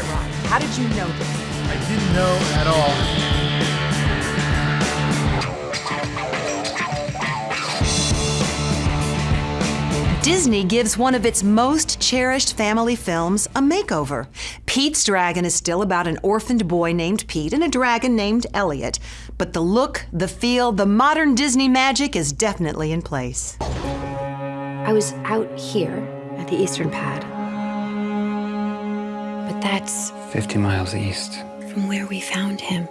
it right. How did you know this? I didn't know at all. Disney gives one of its most cherished family films a makeover. Pete's Dragon is still about an orphaned boy named Pete and a dragon named Elliot. But the look, the feel, the modern Disney magic is definitely in place. I was out here at the Eastern Pad. But that's 50 miles east. from where we found him.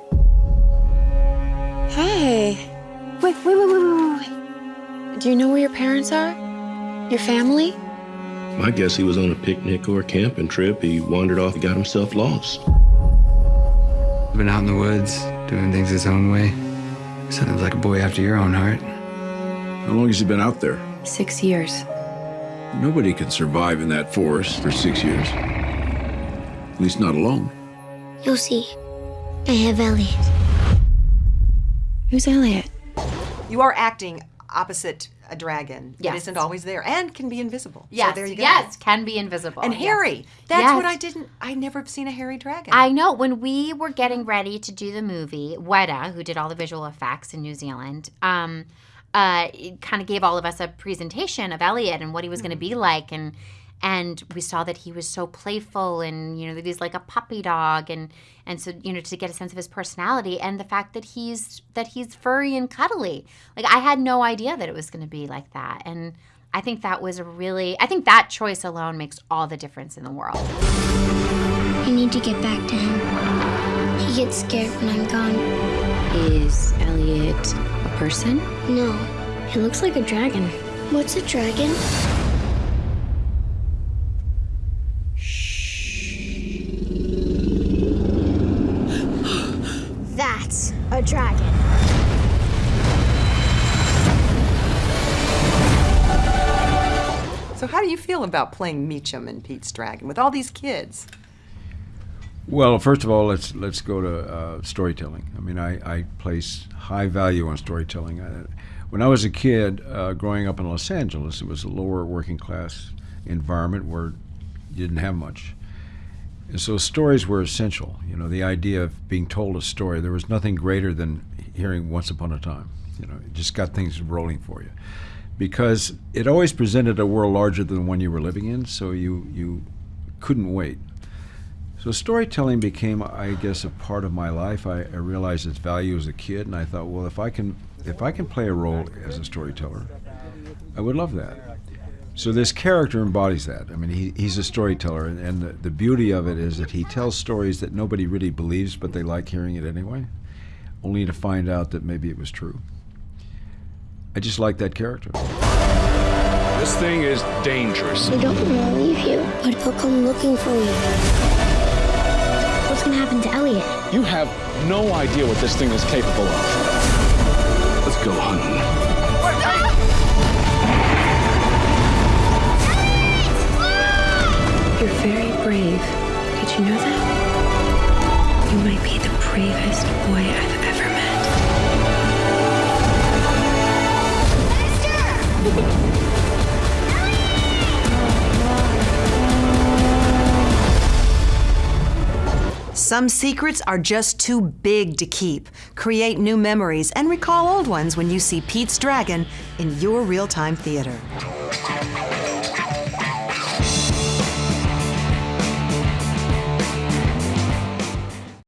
Hey. Wait, wait, wait, wait, wait, wait. Do you know where your parents are? Your family? My guess he was on a picnic or a camping trip. He wandered off and got himself lost. Been out in the woods, doing things his own way. Sounds like a boy after your own heart. How long has he been out there? Six years. Nobody can survive in that forest for six years. At least not alone. You'll see. I have Elliot. Who's Elliot? You are acting opposite a dragon. Yes. It isn't always there and can be invisible. Yes, So there you go. yes, can be invisible. And yes. That's Yes. what I didn't, I never have seen a hairy dragon. I know when we were getting ready to do the movie, Weta, who did all the visual effects in New Zealand, um, uh, kind of gave all of us a presentation of Elliot and what he was going to be like, and and we saw that he was so playful and you know that he's like a puppy dog, and and so you know to get a sense of his personality and the fact that he's that he's furry and cuddly. Like I had no idea that it was going to be like that, and. I think that was a really, I think that choice alone makes all the difference in the world. I need to get back to him. He gets scared when I'm gone. Is Elliot a person? No, he looks like a dragon. What's a dragon? That's a dragon. so how do you feel about playing Meacham and Pete's Dragon with all these kids? Well, first of all, let's let's go to uh, storytelling. I mean, I, I place high value on storytelling. I, when I was a kid, uh, growing up in Los Angeles, it was a lower working class environment where you didn't have much, and so stories were essential. You know, the idea of being told a story. There was nothing greater than hearing "Once Upon a Time." You know, it just got things rolling for you, because it always presented a world larger than the one you were living in. So you you couldn't wait. So storytelling became, I guess, a part of my life. I, I realized its value as a kid, and I thought, well, if I can, if I can play a role as a storyteller, I would love that. So this character embodies that. I mean, he, he's a storyteller, and, and the, the beauty of it is that he tells stories that nobody really believes, but they like hearing it anyway, only to find out that maybe it was true. I just like that character. This thing is dangerous. We don't want to leave you, but they'll come looking for you. What's gonna happen to Elliot? You have no idea what this thing is capable of. Let's go hunting. You know that? You might be the bravest boy I've ever met. Some secrets are just too big to keep. Create new memories and recall old ones when you see Pete's Dragon in your real time theater.